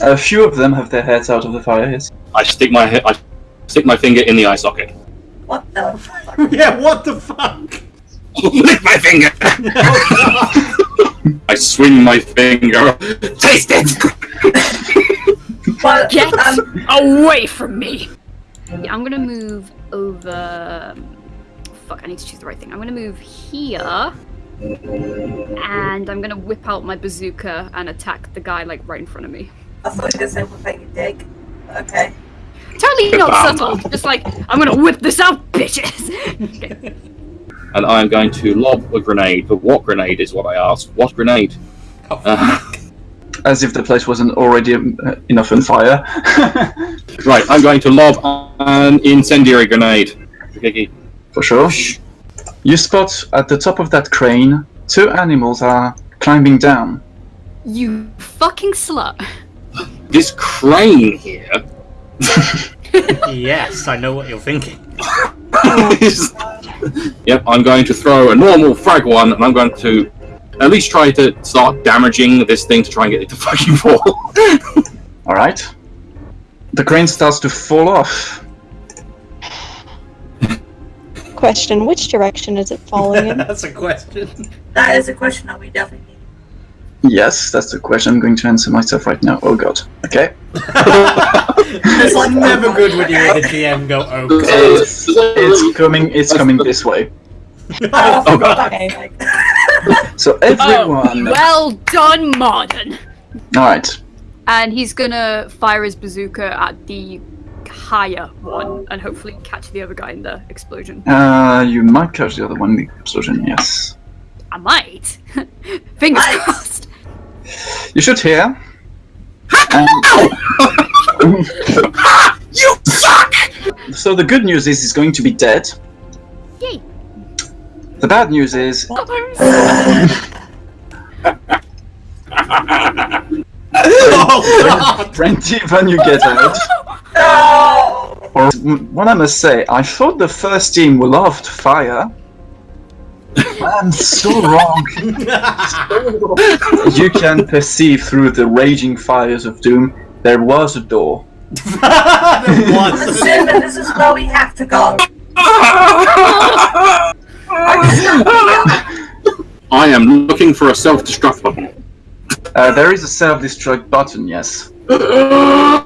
A few of them have their heads out of the fire, yes. I stick my he- I stick my finger in the eye socket. What the fuck? yeah, what the fuck? Lick my finger. I swing my finger. Taste it. Well, Get um, away from me! Yeah, I'm gonna move over. Fuck, I need to choose the right thing. I'm gonna move here. And I'm gonna whip out my bazooka and attack the guy like right in front of me. I thought you were going to say we're taking dig. Okay. Totally not Bam. subtle. Just like I'm gonna whip this out, bitches. okay. And I am going to lob a grenade. But what grenade is what I asked? What grenade? Oh, Uh, As if the place wasn't already uh, enough on fire. right, I'm going to lob an incendiary grenade. Okay, For sure. You spot at the top of that crane two animals are climbing down. You fucking slut. This crane here yes, I know what you're thinking. Yep, I'm going to throw a normal frag one, and I'm going to at least try to start damaging this thing to try and get it to fucking fall. Alright. The crane starts to fall off. Question: Which direction is it falling in? That's a question. That is a question that we definitely need. Yes, that's the question I'm going to answer myself right now. Oh god. Okay. it's like- never good when you hear the GM go, "Oh god." It's, it's coming it's coming this way. Oh, God. Okay. So everyone Oh, well done, Marden. Alright. And he's gonna fire his bazooka at the higher one and hopefully catch the other guy in the explosion. Uh you might catch the other one in the explosion, yes. I might. Fingers crossed. You should hear. Um, you suck! so the good news is he's going to be dead. Yay. The bad news is oh god! Brandy, when you get out. No! Or what I must say, I thought the first team loved fire. I'm so wrong. you can perceive through the raging fires of doom. There was a door. There I'm was. assuming this is where we have to go. I am looking for a self-destruct button. Uh, there is a self-destruct button, yes.